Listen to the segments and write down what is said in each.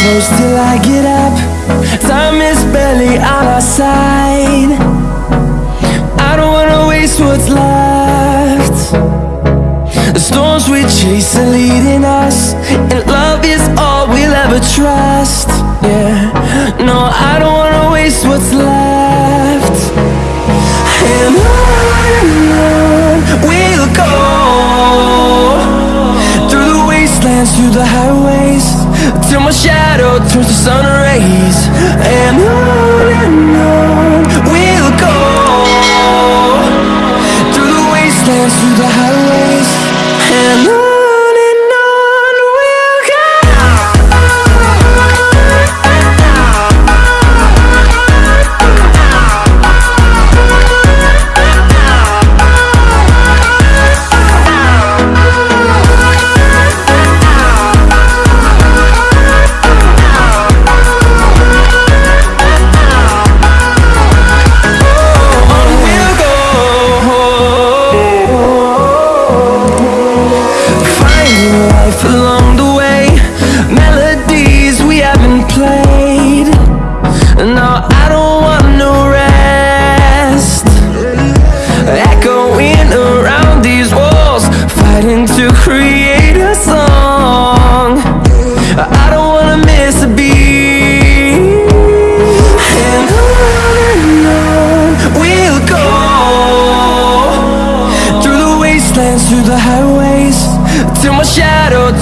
close till I get up. Time is barely on our side. I don't wanna waste what's left. The storms we chase are leading us And love is all we'll ever trust. Yeah, no, I don't wanna waste what's left. Shadow turns to sun rays. And on and on we'll go through the wastelands, through the highways,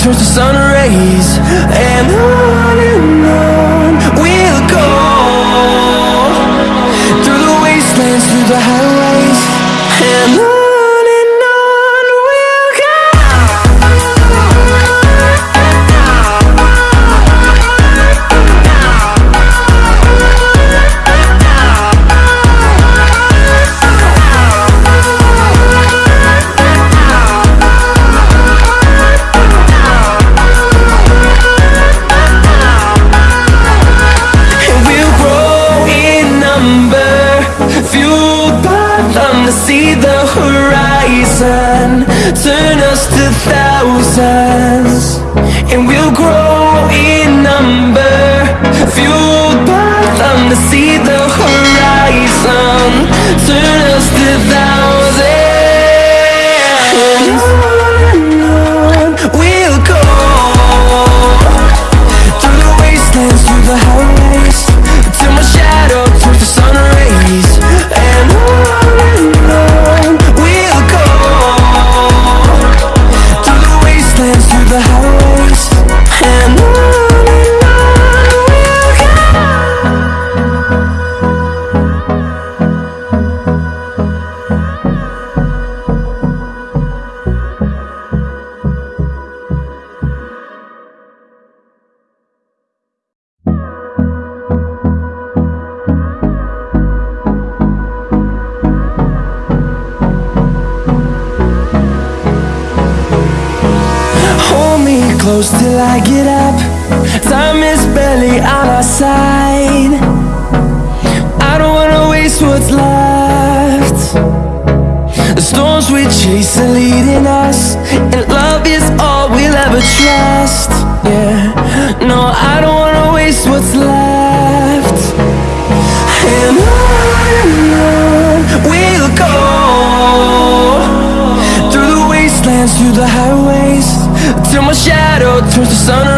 turns to sun rays. And on see the horizon, turn us to thousands. And we'll grow in number, fueled by them to see the horizon, turn us to thousands. Close till I get up. Time is barely on our side. I don't wanna waste what's left. The storms we chase are leading us, till my shadow turns to sun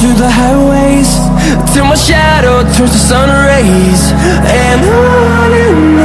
through the highways. Till my shadow turns to sun rays. And on and on